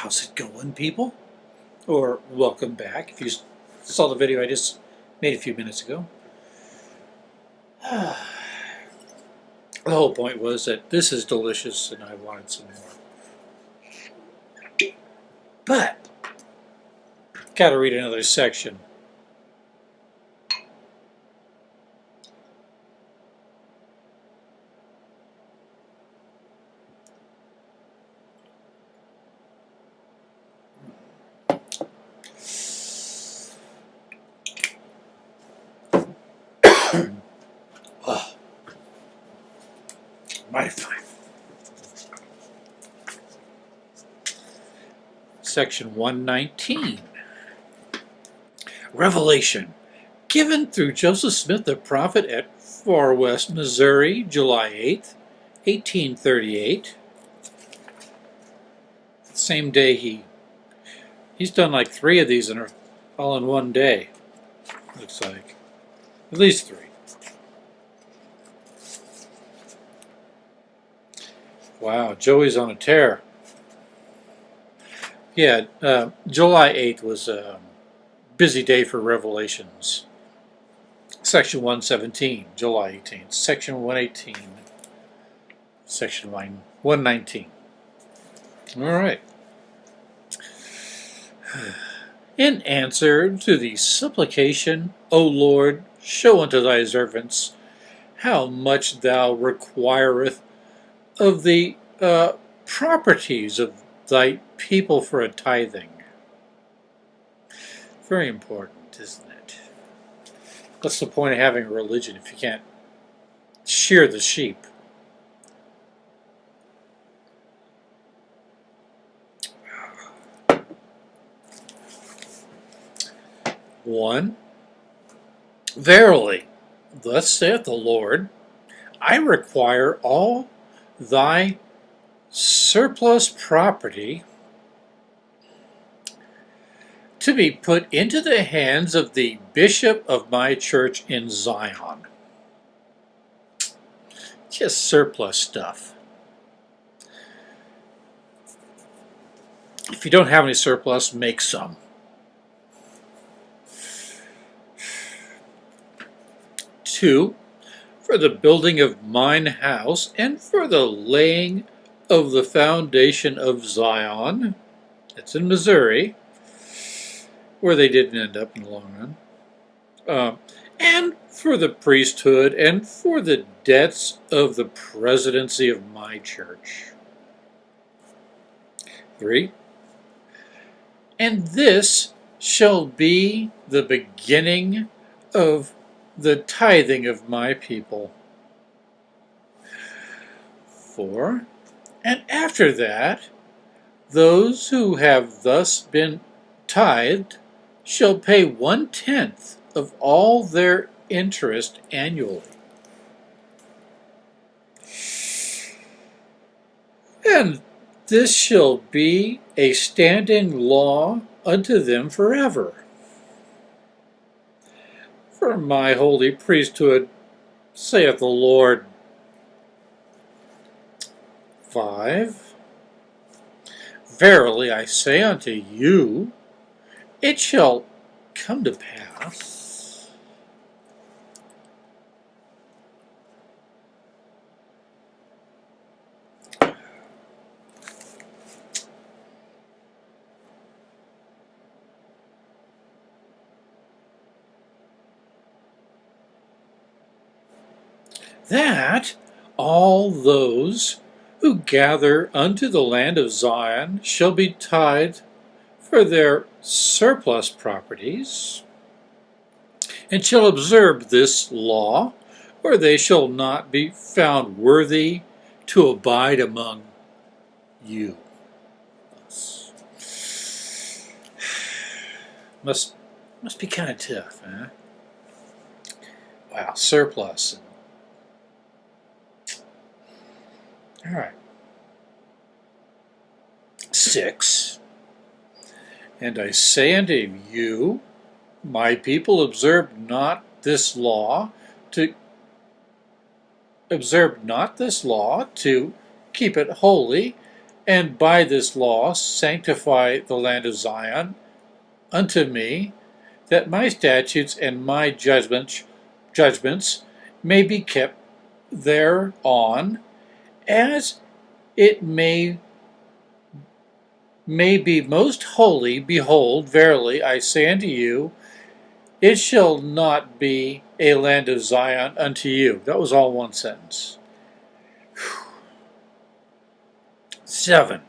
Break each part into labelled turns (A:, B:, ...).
A: How's it going, people? Or welcome back if you saw the video I just made a few minutes ago. the whole point was that this is delicious and I wanted some more. But, gotta read another section. Fine. Section 119. Revelation. Given through Joseph Smith the prophet at Far West, Missouri, July 8th, 1838. Same day he he's done like three of these in all in one day. Looks like. At least three. Wow, Joey's on a tear. Yeah, uh, July 8th was a busy day for Revelations. Section 117, July 18th. Section 118, Section 119. All right. In answer to the supplication, O Lord, show unto thy servants how much thou requireth of the uh, properties of thy people for a tithing. Very important, isn't it? What's the point of having a religion if you can't shear the sheep? One, Verily, thus saith the Lord, I require all thy surplus property to be put into the hands of the bishop of my church in Zion. Just surplus stuff. If you don't have any surplus, make some. Two, for the building of mine house and for the laying of the foundation of Zion. It's in Missouri, where they didn't end up in the long run. Uh, and for the priesthood and for the debts of the presidency of my church. Three. And this shall be the beginning of the tithing of my people. Four. And after that, those who have thus been tithed shall pay one-tenth of all their interest annually. And this shall be a standing law unto them forever. My holy priesthood, saith the Lord. 5. Verily I say unto you, it shall come to pass that all those who gather unto the land of Zion shall be tithed for their surplus properties, and shall observe this law, or they shall not be found worthy to abide among you. Must must be kind of tough, huh? Wow, surplus. All right. Six. And I say unto you, my people observe not this law to observe not this law to keep it holy and by this law sanctify the land of Zion unto me, that my statutes and my judgments judgments may be kept thereon, as it may may be most holy. Behold, verily I say unto you, it shall not be a land of Zion unto you. That was all one sentence. Seven.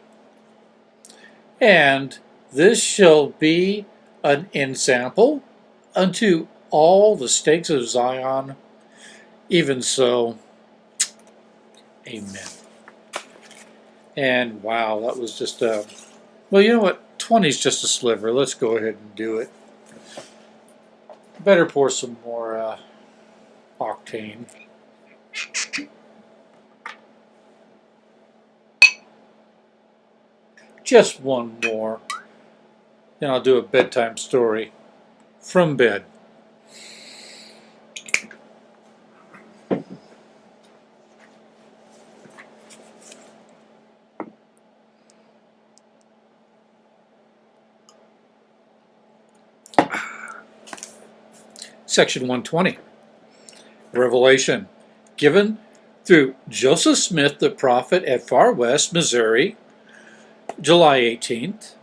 A: And this shall be an ensample unto all the stakes of Zion. Even so, amen. And wow, that was just a, well, you know what? 20 is just a sliver. Let's go ahead and do it. Better pour some more uh, octane. Just one more. Then I'll do a bedtime story from bed. Section 120. Revelation given through Joseph Smith, the prophet at Far West, Missouri, July 18th.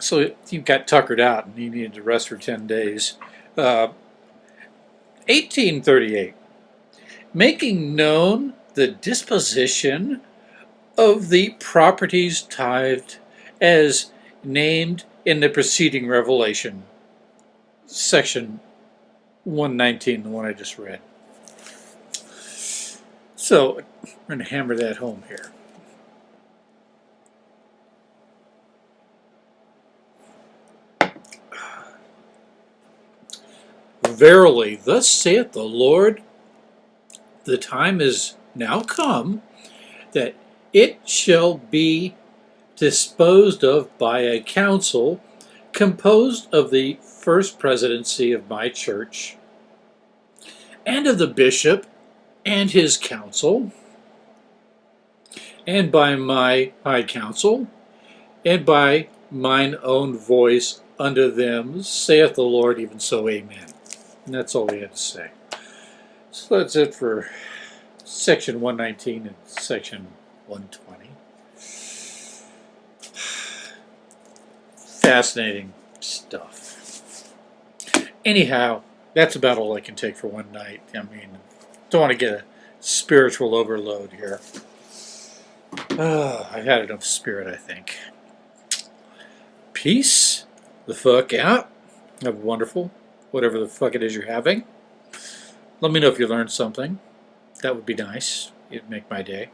A: So he got tuckered out and he needed to rest for 10 days. Uh, 1838. Making known the disposition of the properties tithed as named in the preceding revelation. Section 119, the one I just read. So we're going to hammer that home here. Verily, thus saith the Lord, the time is now come that it shall be disposed of by a council composed of the first presidency of my church, and of the bishop and his council, and by my high council, and by mine own voice unto them, saith the Lord, even so, amen. And that's all we had to say. So that's it for section 119 and section 120. Fascinating stuff. Anyhow, that's about all I can take for one night. I mean, don't want to get a spiritual overload here. Uh, I've had enough spirit, I think. Peace the fuck out. Have a wonderful, whatever the fuck it is you're having. Let me know if you learned something. That would be nice. It'd make my day.